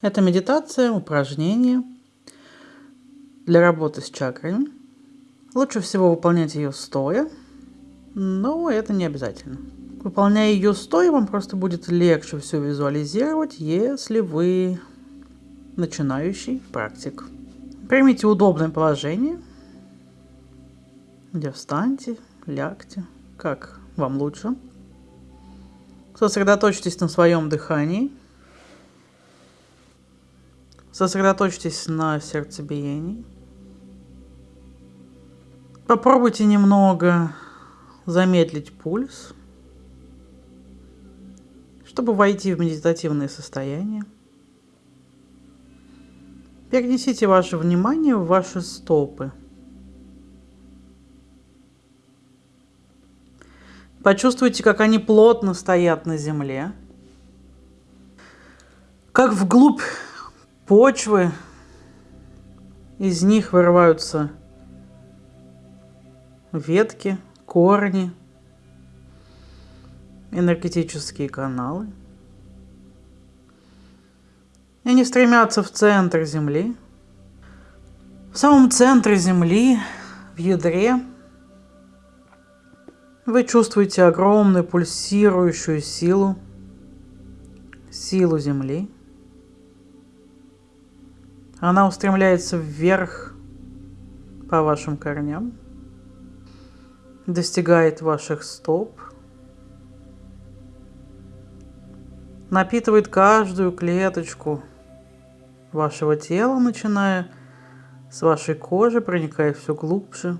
Это медитация, упражнение для работы с чакрами. Лучше всего выполнять ее стоя, но это не обязательно. Выполняя ее стоя, вам просто будет легче все визуализировать, если вы начинающий практик. Примите удобное положение, где встаньте, лягте, как вам лучше. Сосредоточьтесь на своем дыхании – Сосредоточьтесь на сердцебиении. Попробуйте немного замедлить пульс, чтобы войти в медитативное состояние. Перенесите ваше внимание в ваши стопы. Почувствуйте, как они плотно стоят на земле, как вглубь почвы, из них вырываются ветки, корни, энергетические каналы. И они стремятся в центр Земли. В самом центре Земли, в ядре, вы чувствуете огромную пульсирующую силу, силу Земли – она устремляется вверх по вашим корням, достигает ваших стоп, напитывает каждую клеточку вашего тела, начиная с вашей кожи, проникая все глубже.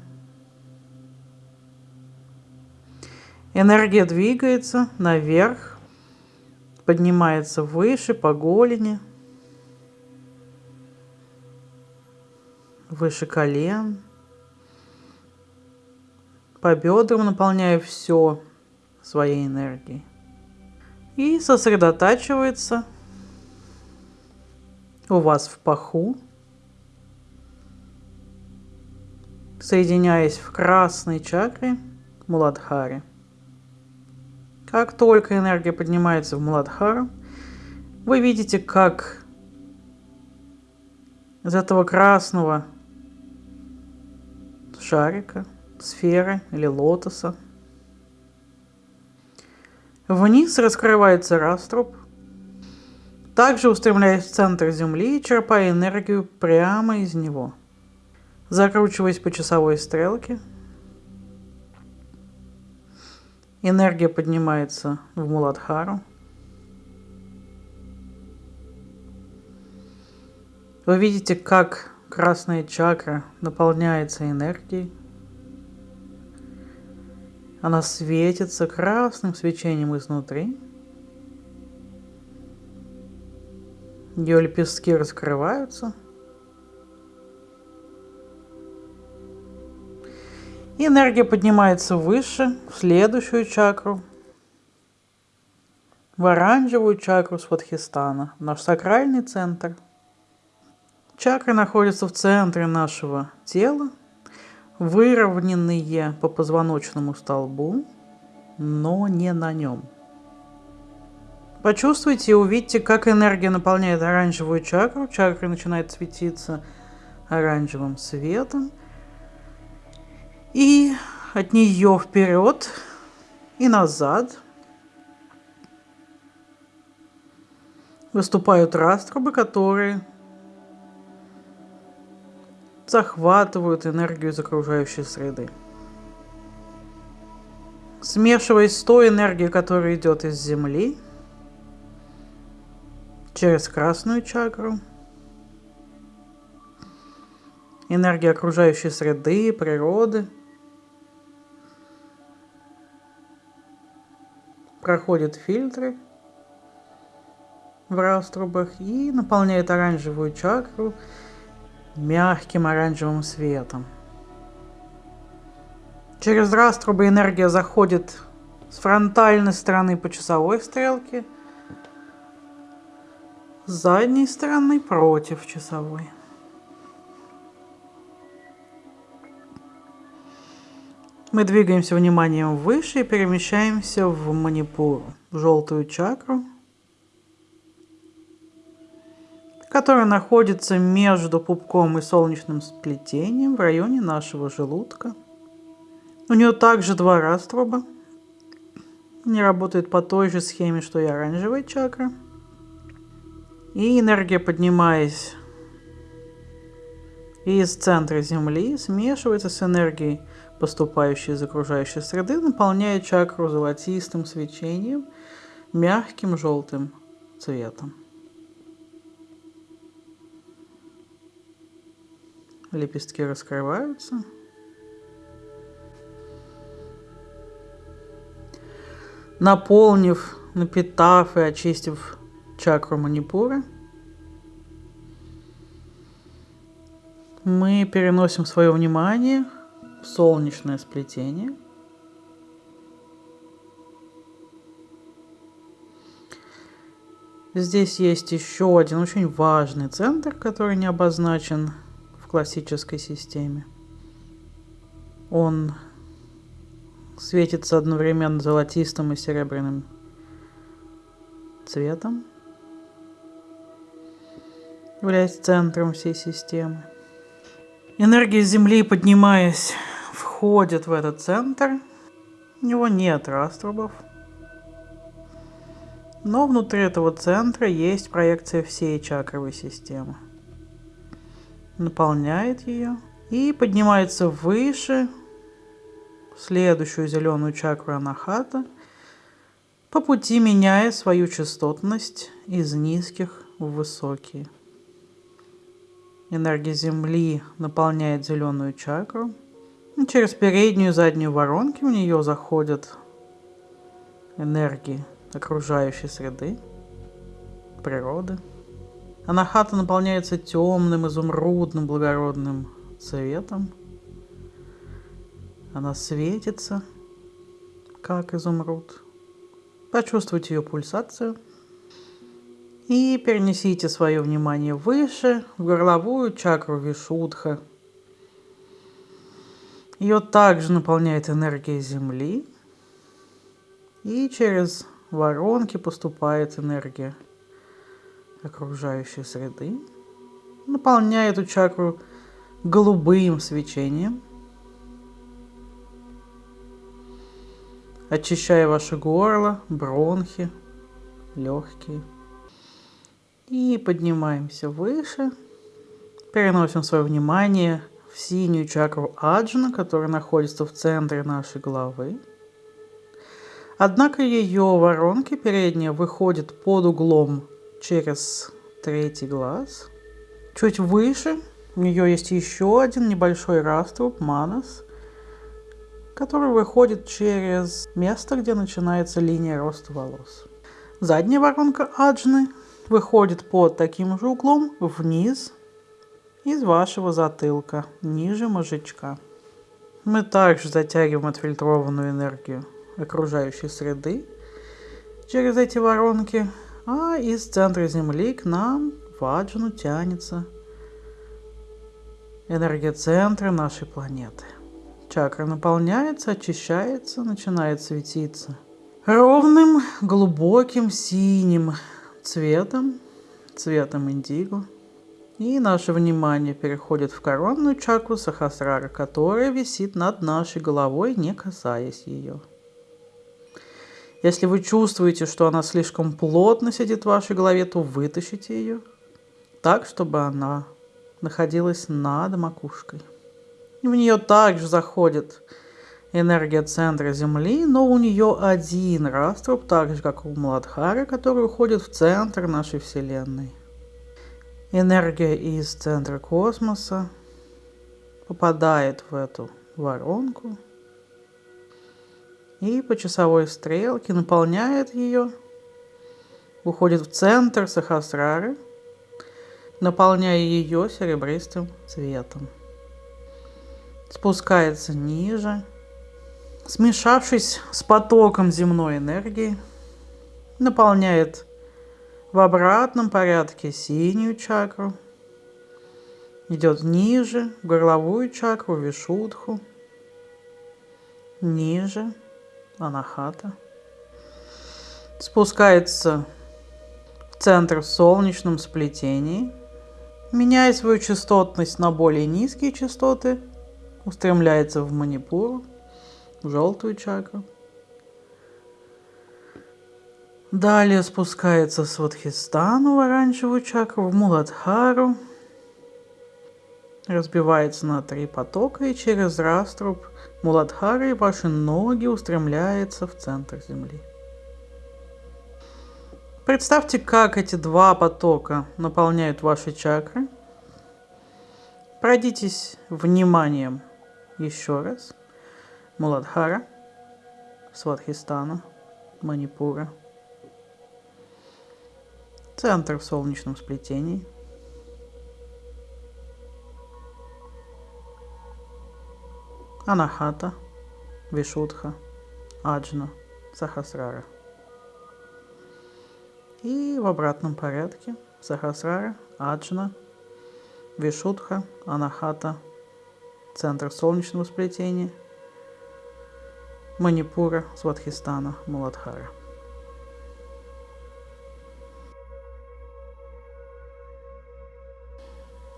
Энергия двигается наверх, поднимается выше по голени – выше колен, по бедрам наполняя все своей энергией. И сосредотачивается у вас в паху, соединяясь в красной чакре Муладхаре. Как только энергия поднимается в Муладхару, вы видите, как из этого красного шарика, сферы или лотоса. Вниз раскрывается раструб, также устремляясь в центр Земли и черпая энергию прямо из него. Закручиваясь по часовой стрелке, энергия поднимается в Муладхару. Вы видите, как Красная чакра наполняется энергией. Она светится красным свечением изнутри. Ее лепестки раскрываются. И энергия поднимается выше, в следующую чакру, в оранжевую чакру Сватхистана, наш сакральный центр – Чакры находятся в центре нашего тела, выровненные по позвоночному столбу, но не на нем. Почувствуйте и увидите, как энергия наполняет оранжевую чакру. Чакра начинает светиться оранжевым светом. И от нее вперед и назад выступают раструбы, которые захватывают энергию из окружающей среды. Смешиваясь с той энергией, которая идет из Земли, через красную чакру, энергия окружающей среды, природы, проходит фильтры в раструбах и наполняет оранжевую чакру мягким оранжевым светом. Через раструбы энергия заходит с фронтальной стороны по часовой стрелке, с задней стороны против часовой. Мы двигаемся вниманием выше и перемещаемся в манипуру, в желтую чакру. Которая находится между пупком и солнечным сплетением в районе нашего желудка. У нее также два растроба. Не работает по той же схеме, что и оранжевая чакра. И энергия, поднимаясь из центра Земли, смешивается с энергией, поступающей из окружающей среды, наполняя чакру золотистым свечением, мягким желтым цветом. Лепестки раскрываются. Наполнив, напитав и очистив чакру манипура, мы переносим свое внимание в солнечное сплетение. Здесь есть еще один очень важный центр, который не обозначен классической системе. Он светится одновременно золотистым и серебряным цветом, являясь центром всей системы. Энергия Земли, поднимаясь, входит в этот центр. У него нет раструбов. Но внутри этого центра есть проекция всей чакровой системы наполняет ее и поднимается выше следующую зеленую чакру анахата, по пути меняя свою частотность из низких в высокие. Энергия Земли наполняет зеленую чакру. И через переднюю и заднюю воронки в нее заходят энергии окружающей среды, природы. Анахата наполняется темным, изумрудным, благородным цветом. Она светится, как изумруд. Почувствуйте ее пульсацию. И перенесите свое внимание выше, в горловую чакру Вишудха. Ее также наполняет энергия Земли. И через воронки поступает энергия окружающей среды, наполняя эту чакру голубым свечением, очищая ваше горло, бронхи, легкие. И поднимаемся выше, переносим свое внимание в синюю чакру Аджна, которая находится в центре нашей головы. Однако ее воронки передние выходят под углом через третий глаз. Чуть выше у нее есть еще один небольшой раструб, манас, который выходит через место, где начинается линия роста волос. Задняя воронка аджны выходит под таким же углом вниз из вашего затылка, ниже мозжечка. Мы также затягиваем отфильтрованную энергию окружающей среды через эти воронки а из центра Земли к нам в Аджну тянется энергия центра нашей планеты. Чакра наполняется, очищается, начинает светиться ровным, глубоким синим цветом, цветом индиго. И наше внимание переходит в коронную чакру Сахасрара, которая висит над нашей головой, не касаясь ее. Если вы чувствуете, что она слишком плотно сидит в вашей голове, то вытащите ее так, чтобы она находилась над макушкой. В нее также заходит энергия центра Земли, но у нее один раструб, так же как у Младхары, который уходит в центр нашей Вселенной. Энергия из центра космоса попадает в эту воронку – и по часовой стрелке наполняет ее, уходит в центр Сахасрары, наполняя ее серебристым цветом. Спускается ниже, смешавшись с потоком земной энергии, наполняет в обратном порядке синюю чакру, идет ниже, в горловую чакру, вишудху, ниже – анахата. Спускается в центр в солнечном сплетении, Меняя свою частотность на более низкие частоты, устремляется в манипуру, в желтую чакру. Далее спускается с Вадхистану в оранжевую чакру, в Муладхару, разбивается на три потока и через раструб Муладхары ваши ноги устремляются в центр Земли. Представьте, как эти два потока наполняют ваши чакры. Пройдитесь вниманием еще раз. Муладхара, Сватхистана, Манипура. Центр в солнечном сплетении. Анахата, Вишудха, Аджна, Сахасрара. И в обратном порядке Сахасрара, Аджна, Вишудха, Анахата, центр солнечного сплетения, Манипура, Сватхистана, Муладхара.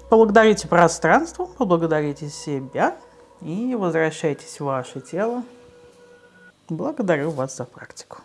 Поблагодарите пространство, поблагодарите себя и возвращайтесь в ваше тело. Благодарю вас за практику.